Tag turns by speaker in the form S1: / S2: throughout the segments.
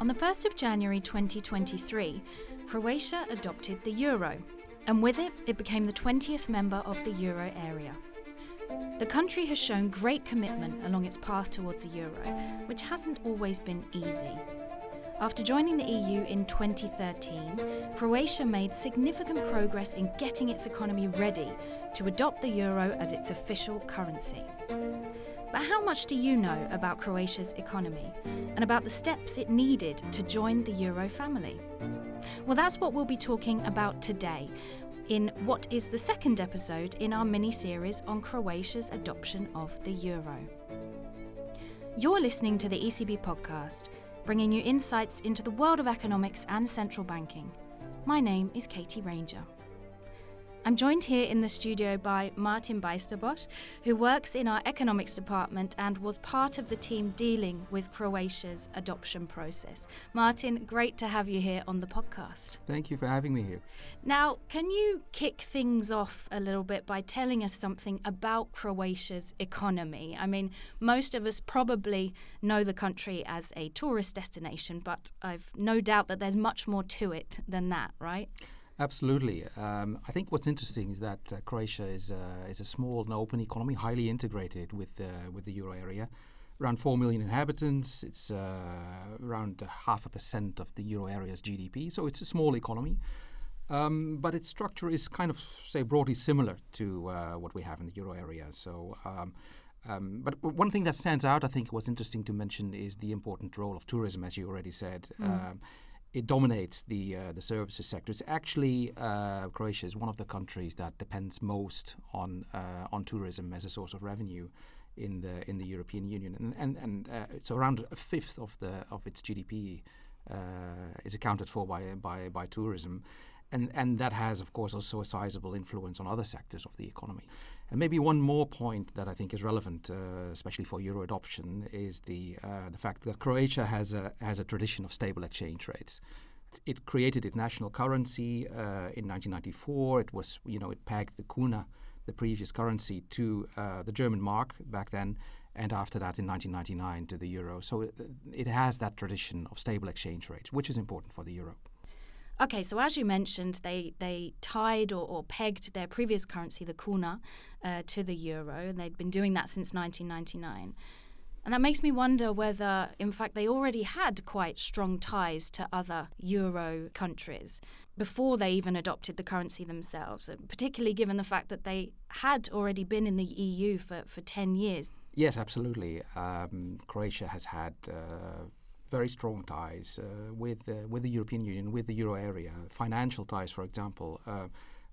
S1: On the 1st of January 2023, Croatia adopted the euro, and with it, it became the 20th member of the euro area. The country has shown great commitment along its path towards the euro, which hasn't always been easy. After joining the EU in 2013, Croatia made significant progress in getting its economy ready to adopt the euro as its official currency. But how much do you know about Croatia's economy and about the steps it needed to join the euro family? Well, that's what we'll be talking about today in what is the second episode in our mini series on Croatia's adoption of the euro. You're listening to the ECB podcast, bringing you insights into the world of economics and central banking. My name is Katie Ranger. I'm joined here in the studio by Martin Bijsterbosch, who works in our economics department and was part of the team dealing with Croatia's adoption process. Martin, great to have you here on the podcast.
S2: Thank you for having me here.
S1: Now, can you kick things off a little bit by telling us something about Croatia's economy? I mean, most of us probably know the country as a tourist destination, but I've no doubt that there's much more to it than that, right?
S2: Absolutely. Um, I think what's interesting is that uh, Croatia is, uh, is a small and open economy, highly integrated with, uh, with the euro area. Around 4 million inhabitants, it's uh, around half a percent of the euro area's GDP, so it's a small economy. Um, but its structure is kind of, say, broadly similar to uh, what we have in the euro area. So, um, um, but one thing that stands out, I think, was interesting to mention is the important role of tourism, as you already said. Mm it dominates the uh, the services sector. It's actually uh, Croatia is one of the countries that depends most on uh, on tourism as a source of revenue in the in the European Union, and and, and uh, it's around a fifth of the of its GDP uh, is accounted for by by by tourism. And, and that has, of course, also a sizable influence on other sectors of the economy. And maybe one more point that I think is relevant, uh, especially for euro adoption, is the uh, the fact that Croatia has a has a tradition of stable exchange rates. It created its national currency uh, in 1994. It was, you know, it pegged the kuna, the previous currency, to uh, the German mark back then, and after that in 1999 to the euro. So it, it has that tradition of stable exchange rates, which is important for the euro.
S1: Okay, so as you mentioned, they they tied or, or pegged their previous currency, the kuna, uh, to the euro, and they'd been doing that since 1999. And that makes me wonder whether, in fact, they already had quite strong ties to other euro countries before they even adopted the currency themselves, particularly given the fact that they had already been in the EU for, for 10 years.
S2: Yes, absolutely. Um, Croatia has had uh, very strong ties uh, with uh, with the European Union, with the euro area, financial ties, for example. Uh,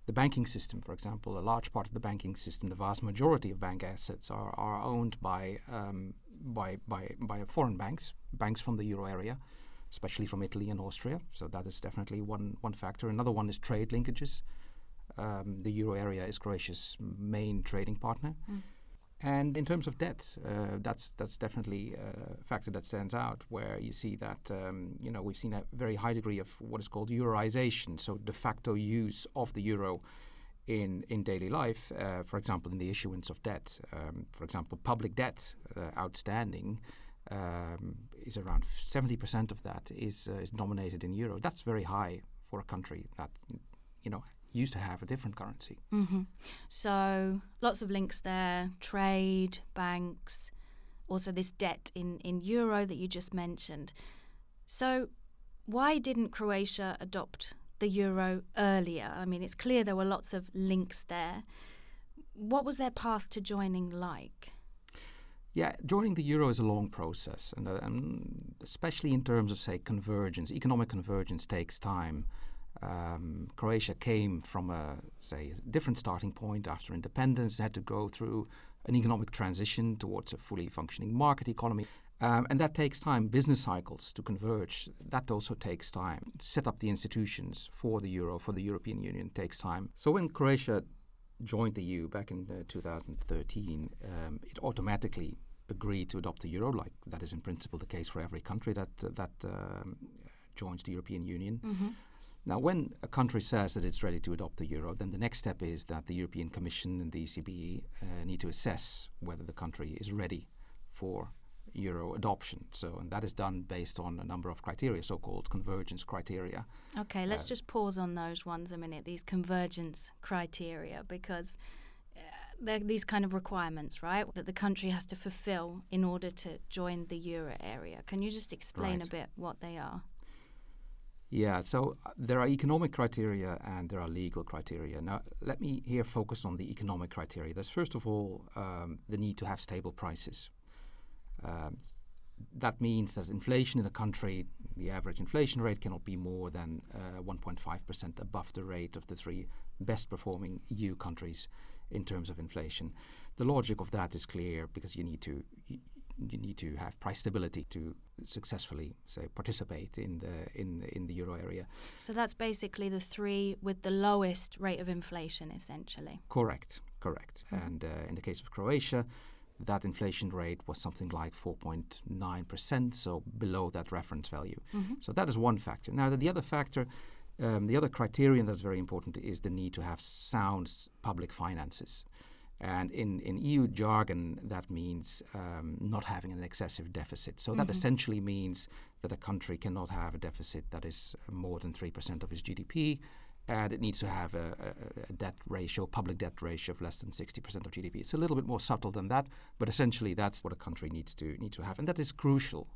S2: the banking system, for example, a large part of the banking system, the vast majority of bank assets are, are owned by, um, by, by, by foreign banks, banks from the euro area, especially from Italy and Austria. So that is definitely one, one factor. Another one is trade linkages. Um, the euro area is Croatia's main trading partner. Mm. And in terms of debt, uh, that's that's definitely a factor that stands out. Where you see that um, you know we've seen a very high degree of what is called euroization, so de facto use of the euro in in daily life. Uh, for example, in the issuance of debt, um, for example, public debt uh, outstanding um, is around seventy percent of that is uh, is denominated in euro. That's very high for a country that you know used to have a different currency.
S1: Mm-hmm. So lots of links there: trade, banks, also this debt in in euro that you just mentioned. So why didn't Croatia adopt the euro earlier? I mean, it's clear there were lots of links there. What was their path to joining like?
S2: Yeah, joining the euro is a long process, and, uh, and especially in terms of, say, convergence. Economic convergence takes time. Um, Croatia came from a say different starting point after independence. They had to go through an economic transition towards a fully functioning market economy. Um, and that takes time. Business cycles to converge, that also takes time. Set up the institutions for the euro, for the European Union, takes time. So when Croatia joined the EU back in uh, 2013, um, it automatically agreed to adopt the euro, like that is in principle the case for every country that, uh, that um, joins the European Union. Mm-hmm. Now, when a country says that it's ready to adopt the euro, then the next step is that the European Commission and the ECB uh, need to assess whether the country is ready for euro adoption. So, and that is done based on a number of criteria, so-called convergence criteria.
S1: Okay, let's
S2: Uh,
S1: just pause on those ones a minute. These convergence criteria, because uh, they're these kind of requirements, right, that the country has to fulfill in order to join the euro area. Can you just explain a bit what they are?
S2: Yeah, so uh, there are economic criteria and there are legal criteria. Now, let me here focus on the economic criteria. There's first of all um, the need to have stable prices. Um, that means that inflation in a country, the average inflation rate cannot be more than uh, 1.5% above the rate of the three best performing EU countries in terms of inflation. The logic of that is clear because you need to you, need to have price stability to successfully say participate in the in in the euro area.
S1: So that's basically the three with the lowest rate of inflation, essentially.
S2: Correct, correct. And uh, in the case of Croatia, that inflation rate was something like 4.9%, so below that reference value. So that is one factor. Now, the, the other factor, um, the other criterion that's very important is the need to have sound public finances. And in, in EU jargon, that means um, not having an excessive deficit. So that essentially means that a country cannot have a deficit that is more than 3% of its GDP, and it needs to have a, a, a debt ratio, public debt ratio of less than 60% of GDP. It's a little bit more subtle than that, but essentially that's what a country needs to needs to have, and that is crucial,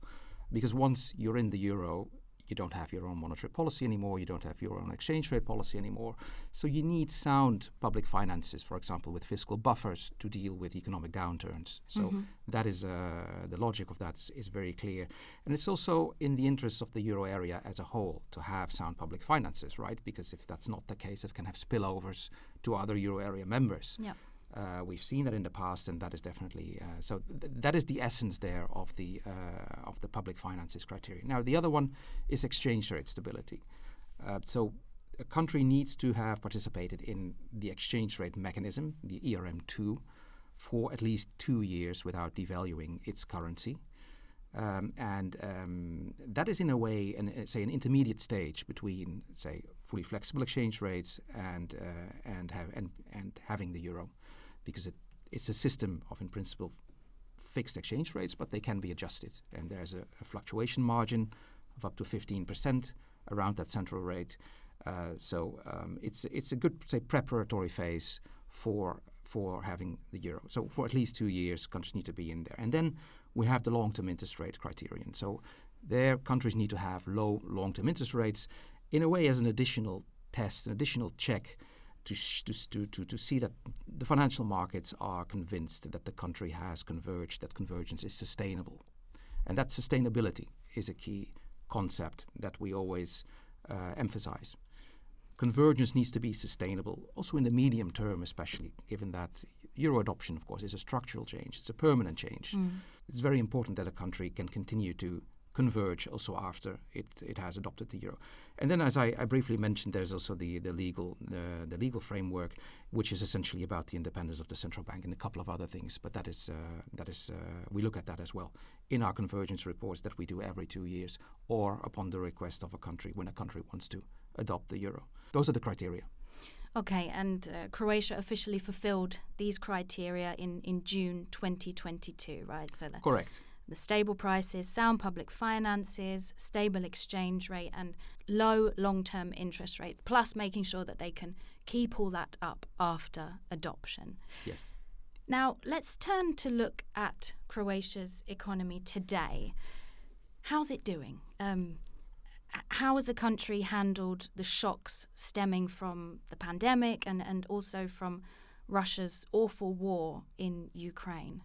S2: because once you're in the euro, you don't have your own monetary policy anymore, you don't have your own exchange rate policy anymore. So you need sound public finances, for example, with fiscal buffers to deal with economic downturns. So that is uh, the logic of that is, is very clear, and it's also in the interest of the euro area as a whole to have sound public finances, right? Because if that's not the case, it can have spillovers to other euro area members.
S1: Yeah.
S2: Uh, we've seen that in the past, and that is definitely uh, so. Th- that is the essence there of the uh, of the public finances criteria. Now, the other one is exchange rate stability. Uh, so, a country needs to have participated in the exchange rate mechanism, the ERM2, for at least two years without devaluing its currency. Um, and um, that is in a way, an, uh, say, an intermediate stage between, say, fully flexible exchange rates and uh, and and, and having the euro, because it, it's a system of, in principle, fixed exchange rates, but they can be adjusted, and there's a, a fluctuation margin of up to 15% around that central rate. Uh, so um, it's it's a good say preparatory phase for for having the euro. So for at least two years, countries need to be in there, and then we have the long-term interest rate criterion. So there, countries need to have low long-term interest rates, in a way as an additional test, an additional check to, sh- to, to, to, see that the financial markets are convinced that the country has converged, that convergence is sustainable. And that sustainability is a key concept that we always uh, emphasize. Convergence needs to be sustainable, also in the medium term, especially given that euro adoption, of course, is a structural change, it's a permanent change. It's very important that a country can continue to converge also after it, it has adopted the euro. And then, as I, I briefly mentioned, there's also the, the legal the, the legal framework, which is essentially about the independence of the central bank and a couple of other things. But that is uh, that is uh, we look at that as well in our convergence reports that we do every two years, or upon the request of a country when a country wants to adopt the euro. Those are the criteria.
S1: Okay, and uh, Croatia officially fulfilled these criteria in, in June 2022, right? So
S2: Correct.
S1: The stable prices, sound public finances, stable exchange rate, and low long term interest rates, plus making sure that they can keep all that up after adoption.
S2: Yes.
S1: Now, let's turn to look at Croatia's economy today. How's it doing? Um, how has the country handled the shocks stemming from the pandemic and, and also from Russia's awful war in Ukraine?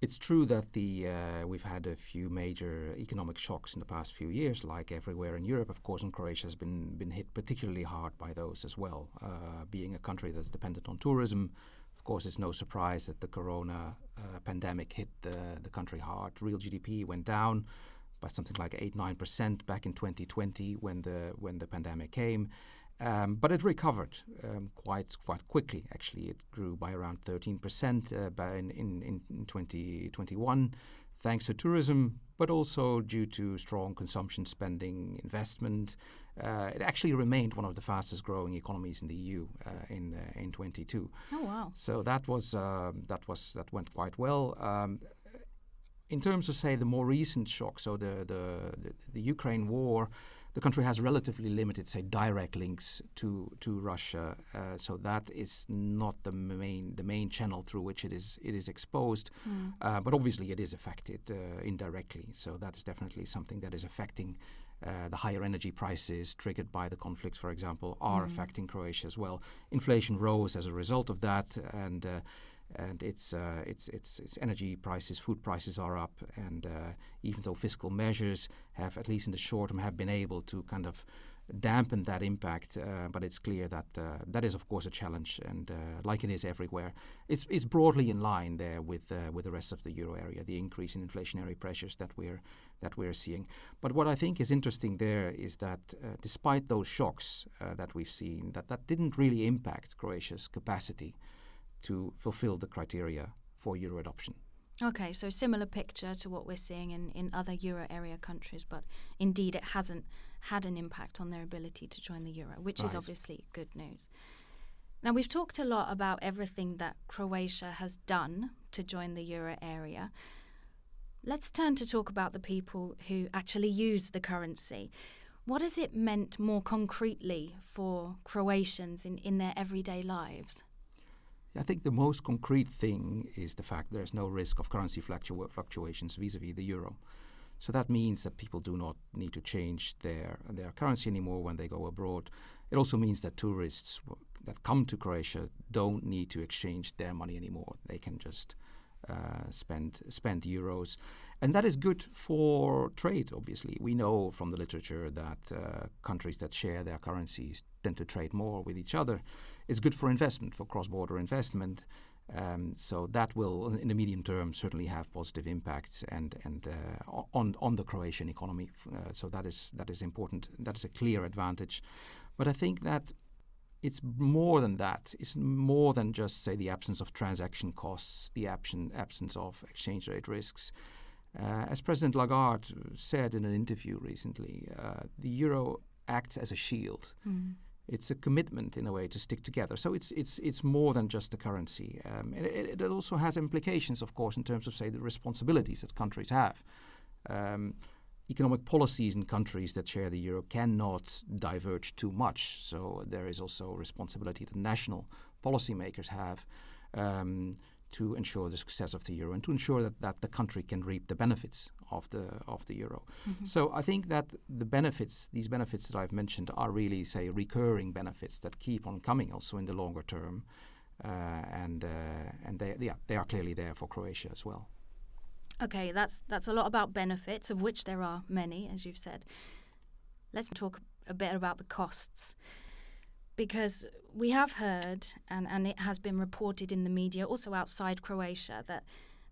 S2: It's true that the uh, we've had a few major economic shocks in the past few years, like everywhere in Europe, of course, and Croatia has been been hit particularly hard by those as well. Uh, being a country that's dependent on tourism, of course, it's no surprise that the Corona uh, pandemic hit the the country hard. Real GDP went down by something like eight nine percent back in 2020 when the when the pandemic came. Um, but it recovered um, quite quite quickly. Actually, it grew by around 13 percent uh, by in, in, in 2021, thanks to tourism, but also due to strong consumption spending, investment. Uh, it actually remained one of the fastest growing economies in the EU uh, in uh, in 22.
S1: Oh, wow.
S2: So that was um, that was that went quite well. Um, in terms of, say, the more recent shock, so the, the, the, the Ukraine war, the country has relatively limited, say, direct links to to Russia. Uh, so that is not the main the main channel through which it is it is exposed. Mm. Uh, but obviously, it is affected uh, indirectly. So that is definitely something that is affecting. Uh, the higher energy prices triggered by the conflicts, for example, are mm. affecting Croatia as well. Inflation rose as a result of that, and uh, and its, uh, its, its, its energy prices, food prices are up, and uh, even though fiscal measures have, at least in the short term, have been able to kind of dampen that impact, uh, but it's clear that uh, that is, of course, a challenge, and uh, like it is everywhere, it's, it's broadly in line there with uh, with the rest of the euro area, the increase in inflationary pressures that we're that we're seeing. But what I think is interesting there is that despite those shocks that we've seen, that that didn't really impact Croatia's capacity to fulfill the criteria for euro adoption.
S1: Okay, so similar picture to what we're seeing in, in other euro area countries, but indeed it hasn't had an impact on their ability to join the euro, which right. is obviously good news. Now, we've talked a lot about everything that Croatia has done to join the euro area. Let's turn to talk about the people who actually use the currency. What has it meant more concretely for Croatians in, in their everyday lives?
S2: I think the most concrete thing is the fact there's no risk of currency fluctu- fluctuations vis-a-vis the euro. So that means that people do not need to change their their currency anymore when they go abroad. It also means that tourists that come to Croatia don't need to exchange their money anymore. They can just uh, spend spend euros, and that is good for trade. Obviously, we know from the literature that uh, countries that share their currencies tend to trade more with each other it's good for investment, for cross-border investment. Um, so that will, in the medium term, certainly have positive impacts and and uh, on on the Croatian economy. Uh, so that is that is important. That is a clear advantage. But I think that it's more than that. It's more than just say the absence of transaction costs, the absence absence of exchange rate risks. Uh, as President Lagarde said in an interview recently, uh, the euro acts as a shield. Mm it's a commitment in a way to stick together. So it's it's it's more than just the currency. Um, it, it, also has implications, of course, in terms of say the responsibilities that countries have. Um, economic policies in countries that share the euro cannot diverge too much. So there is also a responsibility that national policymakers have um, to ensure the success of the euro and to ensure that, that the country can reap the benefits of the of the euro. Mm-hmm. So I think that the benefits, these benefits that I've mentioned, are really say recurring benefits that keep on coming also in the longer term, uh, and uh, and they yeah they are clearly there for Croatia as well.
S1: Okay, that's that's a lot about benefits, of which there are many, as you've said. Let's talk a bit about the costs because we have heard, and, and it has been reported in the media, also outside Croatia, that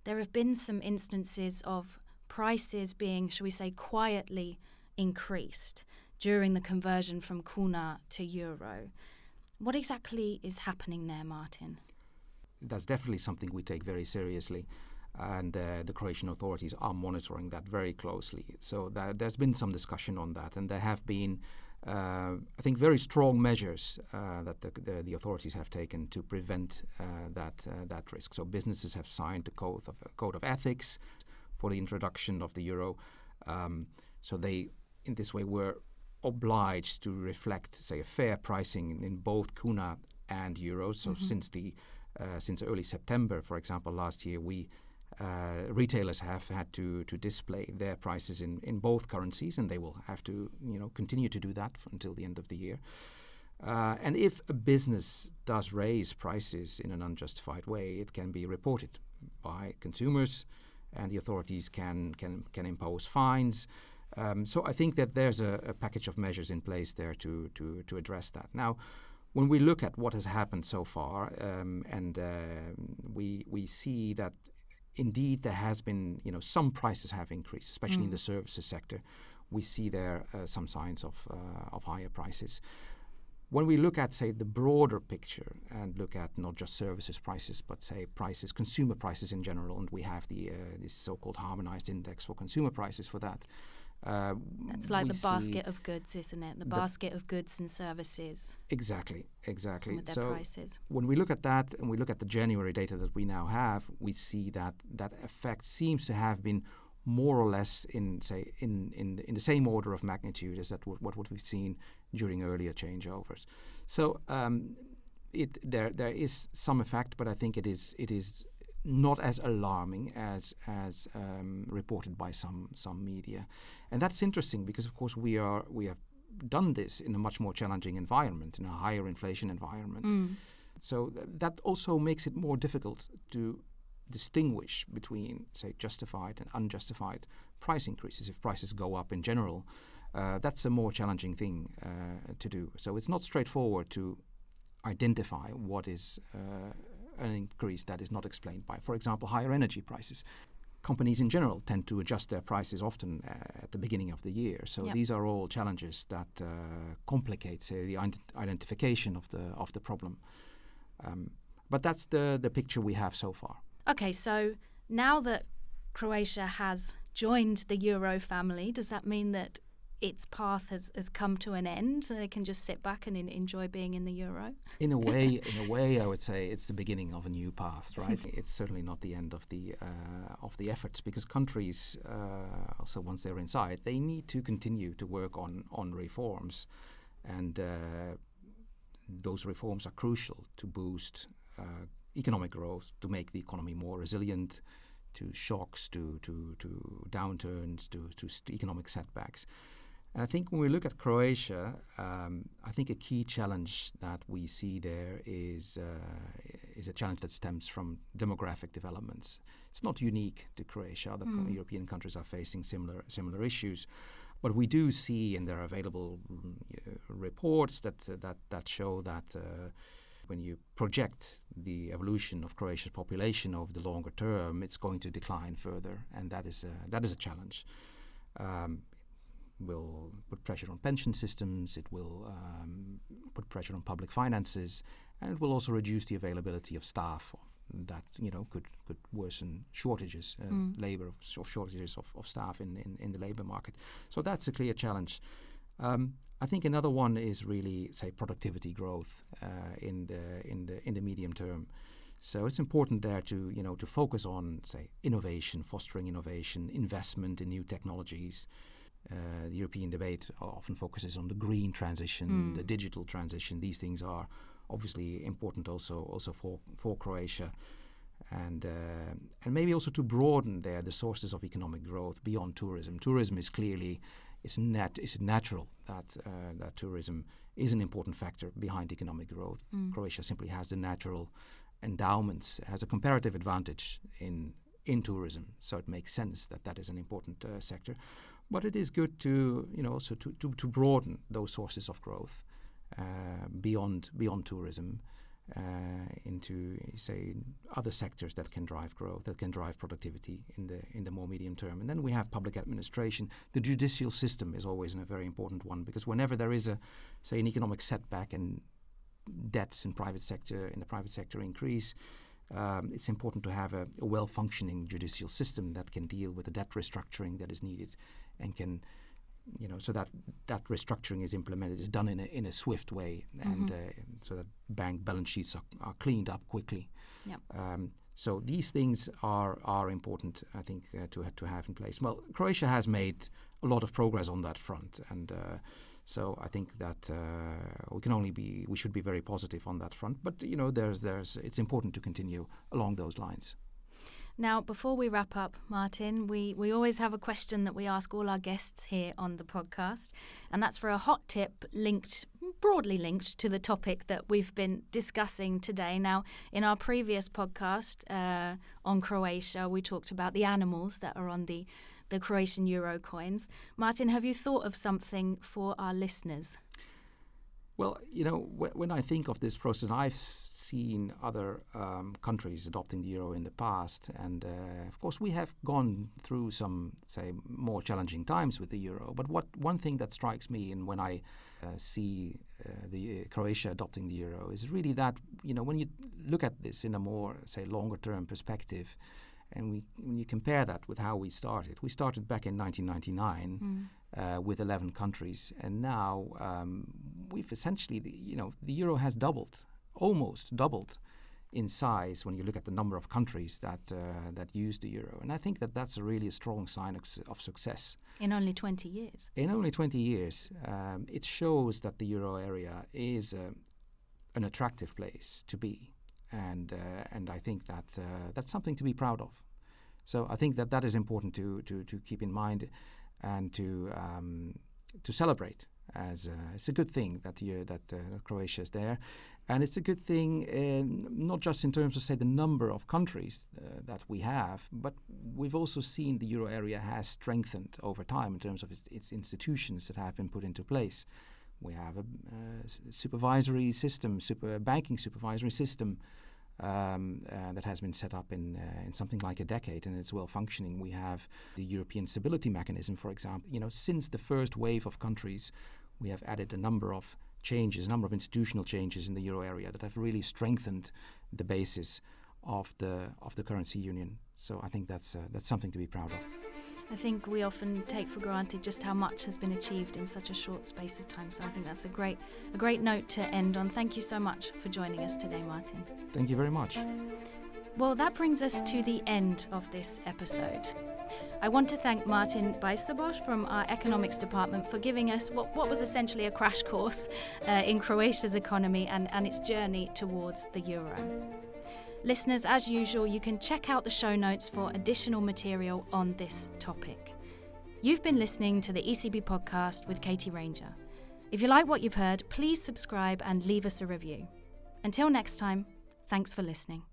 S1: there have been some instances of prices being, shall we say, quietly increased during the conversion from kuna to euro. What exactly is happening there, Martin?
S2: That's definitely something we take very seriously. And uh, the Croatian authorities are monitoring that very closely. So that, there's been some discussion on that, and there have been I think very strong measures uh, that the, the, the, authorities have taken to prevent uh, that uh, that risk. So businesses have signed a code of a code of ethics for the introduction of the euro. Um, so they, in this way, were obliged to reflect, say, a fair pricing in, in both kuna and euros. So mm-hmm. since the uh, since early September, for example, last year we uh, retailers have had to to display their prices in, in both currencies, and they will have to you know continue to do that until the end of the year. Uh, and if a business does raise prices in an unjustified way, it can be reported by consumers, and the authorities can can can impose fines. Um, so I think that there's a, a, package of measures in place there to to to address that. Now, when we look at what has happened so far, um, and uh, we we see that indeed there has been, you know, some prices have increased, especially mm. in the services sector. We see there uh, some signs of uh, of higher prices. When we look at, say, the broader picture and look at not just services prices, but say prices, consumer prices in general, and we have the uh, this so-called harmonized index for consumer prices for that, Uh,
S1: That's like the basket of goods, isn't it? The,
S2: the-
S1: basket of goods and services
S2: Exactly, exactly.
S1: with their
S2: so
S1: prices.
S2: when we look at that and we look at the January data that we now have, we see that that effect seems to have been more or less in say in in the, in the same order of magnitude as that what, what what we've seen during earlier changeovers. So um, it there there is some effect, but I think it is it is not as alarming as as um, reported by some some media, and that's interesting because of course we are we have done this in a much more challenging environment, in a higher inflation environment.
S1: Mm.
S2: So th- that also makes it more difficult to distinguish between, say, justified and unjustified price increases. If prices go up in general, uh, that's a more challenging thing uh, to do. So it's not straightforward to identify what is uh, an increase that is not explained by, for example, higher energy prices. Companies in general tend to adjust their prices often uh, at the beginning of the year. So
S1: Yep.
S2: these are all challenges that uh, complicate, say, the identification of the of the problem. Um, but that's the the picture we have so far.
S1: Okay, so now that Croatia has joined the Euro family, does that mean that its path has, has come to an end so they can just sit back and en- enjoy being in the Euro?
S2: In a way, in a way, I would say it's the beginning of a new path, right? it's certainly not the end of the uh, of the efforts because countries, uh, also once they're inside, they need to continue to work on on reforms, and uh, those reforms are crucial to boost uh, economic growth, to make the economy more resilient to shocks, to to to downturns, to to st- economic setbacks. And I think when we look at Croatia, um, I think a key challenge that we see there is uh, is a challenge that stems from demographic developments. It's not unique to Croatia; other co- European countries are facing similar similar issues. But we do see, and there are available mm, uh, reports that uh, that that show that uh, when you project the evolution of Croatia's population over the longer term, it's going to decline further, and that is a, that is a challenge. Um, will put pressure on pension systems. It will um, put pressure on public finances, and it will also reduce the availability of staff. That you know could could worsen shortages, uh, labor of shortages of, of staff in, in, in the labor market. So that's a clear challenge. Um, I think another one is really say productivity growth uh, in the in the in the medium term. So it's important there to you know to focus on say innovation, fostering innovation, investment in new technologies. Uh, the European debate often focuses on the green transition, the digital transition. These things are obviously important also also for for Croatia, and uh, and maybe also to broaden there the sources of economic growth beyond tourism. Tourism is clearly it's nat it's natural that uh, that tourism is an important factor behind economic growth. Croatia simply has the natural endowments, has a comparative advantage in in tourism, so it makes sense that that is an important uh, sector. But it is good to you know also to, to, to broaden those sources of growth uh, beyond beyond tourism uh, into say other sectors that can drive growth, that can drive productivity in the in the more medium term. And then we have public administration. The judicial system is always a very important one because whenever there is a say an economic setback and debts in private sector in the private sector increase. Um, it's important to have a, a well-functioning judicial system that can deal with the debt restructuring that is needed, and can, you know, so that that restructuring is implemented is done in a in a swift way, and uh, so that bank balance sheets are, are cleaned up quickly.
S1: Yep.
S2: Um, so these things are are important, I think, uh, to to have in place. Well, Croatia has made a lot of progress on that front, and uh, so I think that uh, we can only be we should be very positive on that front. But you know, there's there's it's important to continue along those lines.
S1: Now, before we wrap up, Martin, we, we always have a question that we ask all our guests here on the podcast, and that's for a hot tip linked, broadly linked to the topic that we've been discussing today. Now, in our previous podcast uh, on Croatia, we talked about the animals that are on the, the Croatian euro coins. Martin, have you thought of something for our listeners?
S2: Well, you know, wh- when I think of this process, I've seen other um, countries adopting the euro in the past, and uh, of course, we have gone through some, say, more challenging times with the euro. But what one thing that strikes me, and when I uh, see uh, the uh, Croatia adopting the euro, is really that you know when you look at this in a more, say, longer-term perspective, And we, when you compare that with how we started, we started back in 1999
S1: Mm.
S2: uh, with 11 countries, and now um, we've essentially, the, you know, the euro has doubled, almost doubled in size when you look at the number of countries that uh, that use the euro. And I think that that's a really a strong sign of, of success.
S1: In only 20 years.
S2: In only 20 years, um, it shows that the euro area is uh, an attractive place to be, and uh, and I think that uh, that's something to be proud of. So I think that that is important to to, to keep in mind, and to um, to celebrate. As uh, it's a good thing that you, that, uh, Croatia is there, and it's a good thing um, not just in terms of say the number of countries uh, that we have, but we've also seen the euro area has strengthened over time in terms of its, its institutions that have been put into place. We have a uh, supervisory system, super banking supervisory system um, uh, that has been set up in uh, in something like a decade, and it's well functioning. We have the European Stability Mechanism, for example. You know, since the first wave of countries, we have added a number of changes, a number of institutional changes in the euro area that have really strengthened the basis of the of the currency union. So I think that's uh, that's something to be proud of.
S1: I think we often take for granted just how much has been achieved in such a short space of time. So I think that's a great a great note to end on. Thank you so much for joining us today, Martin.
S2: Thank you very much.
S1: Well, that brings us to the end of this episode. I want to thank Martin Bijsterbosch from our economics department for giving us what, what was essentially a crash course uh, in Croatia's economy and, and its journey towards the euro. Listeners, as usual, you can check out the show notes for additional material on this topic. You've been listening to the ECB podcast with Katie Ranger. If you like what you've heard, please subscribe and leave us a review. Until next time, thanks for listening.